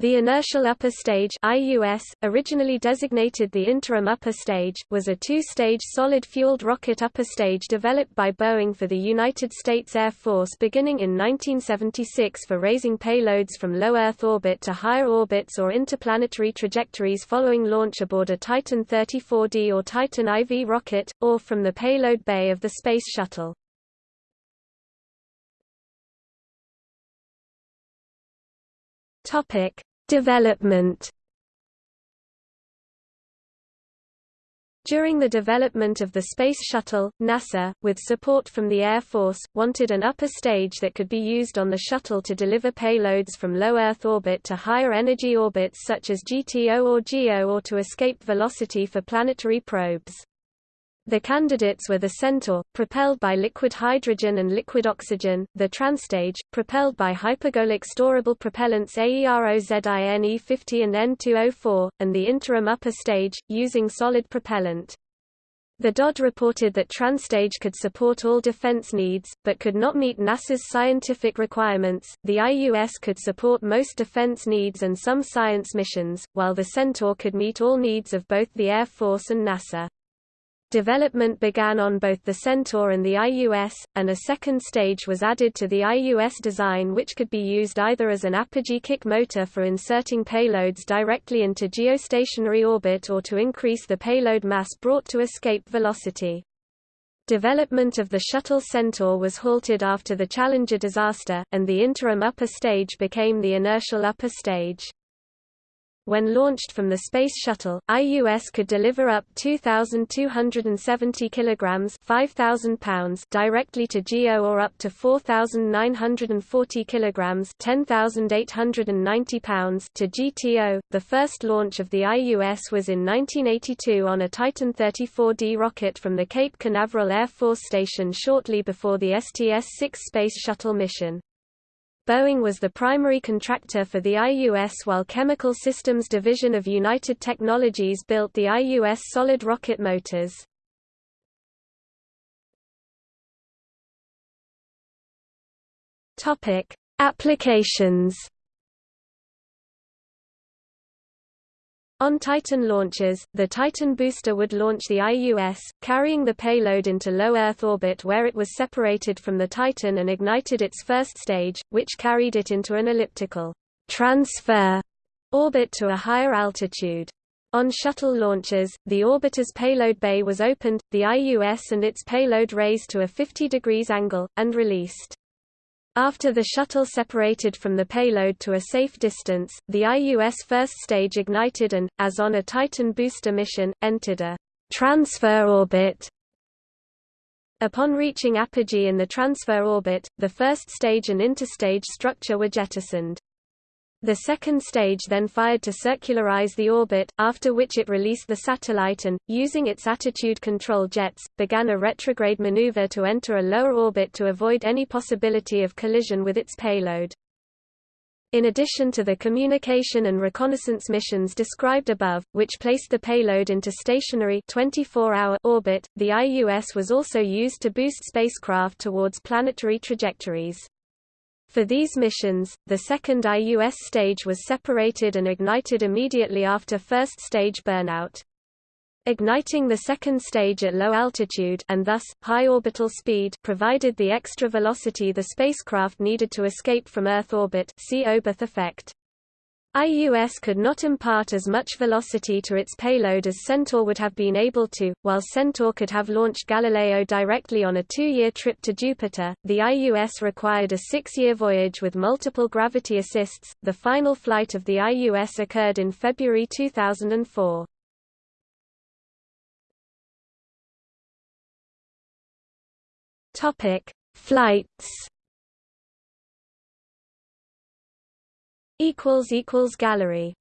The inertial upper stage IUS, originally designated the interim upper stage, was a two-stage solid-fueled rocket upper stage developed by Boeing for the United States Air Force beginning in 1976 for raising payloads from low Earth orbit to higher orbits or interplanetary trajectories following launch aboard a Titan 34D or Titan IV rocket, or from the payload bay of the Space Shuttle. Topic Development During the development of the Space Shuttle, NASA, with support from the Air Force, wanted an upper stage that could be used on the shuttle to deliver payloads from low Earth orbit to higher energy orbits such as GTO or GEO or to escape velocity for planetary probes. The candidates were the Centaur, propelled by liquid hydrogen and liquid oxygen, the Transtage, propelled by hypergolic storable propellants AEROZINE-50 and N2O4, and the interim upper stage, using solid propellant. The DoD reported that Transtage could support all defense needs, but could not meet NASA's scientific requirements. The IUS could support most defense needs and some science missions, while the Centaur could meet all needs of both the Air Force and NASA. Development began on both the Centaur and the IUS, and a second stage was added to the IUS design which could be used either as an apogee kick motor for inserting payloads directly into geostationary orbit or to increase the payload mass brought to escape velocity. Development of the shuttle Centaur was halted after the Challenger disaster, and the interim upper stage became the inertial upper stage. When launched from the Space Shuttle, IUS could deliver up 2,270 kilograms (5,000 pounds) directly to GEO or up to 4,940 kilograms (10,890 pounds) to GTO. The first launch of the IUS was in 1982 on a Titan 34D rocket from the Cape Canaveral Air Force Station shortly before the STS-6 Space Shuttle mission. Boeing was the primary contractor for the IUS while Chemical Systems Division of United Technologies built the IUS solid rocket motors. Applications On Titan launches, the Titan booster would launch the IUS, carrying the payload into low Earth orbit where it was separated from the Titan and ignited its first stage, which carried it into an elliptical transfer orbit to a higher altitude. On shuttle launches, the orbiter's payload bay was opened, the IUS and its payload raised to a 50 degrees angle, and released. After the shuttle separated from the payload to a safe distance, the IUS first stage ignited and, as on a Titan booster mission, entered a transfer orbit. Upon reaching apogee in the transfer orbit, the first stage and interstage structure were jettisoned. The second stage then fired to circularize the orbit, after which it released the satellite and, using its attitude control jets, began a retrograde maneuver to enter a lower orbit to avoid any possibility of collision with its payload. In addition to the communication and reconnaissance missions described above, which placed the payload into stationary 24-hour orbit, the IUS was also used to boost spacecraft towards planetary trajectories. For these missions, the second IUS stage was separated and ignited immediately after first stage burnout. Igniting the second stage at low altitude and thus, high orbital speed provided the extra velocity the spacecraft needed to escape from Earth orbit see Oberth effect. IUS could not impart as much velocity to its payload as Centaur would have been able to, while Centaur could have launched Galileo directly on a two-year trip to Jupiter. The IUS required a six-year voyage with multiple gravity assists. The final flight of the IUS occurred in February 2004. Topic: Flights equals equals gallery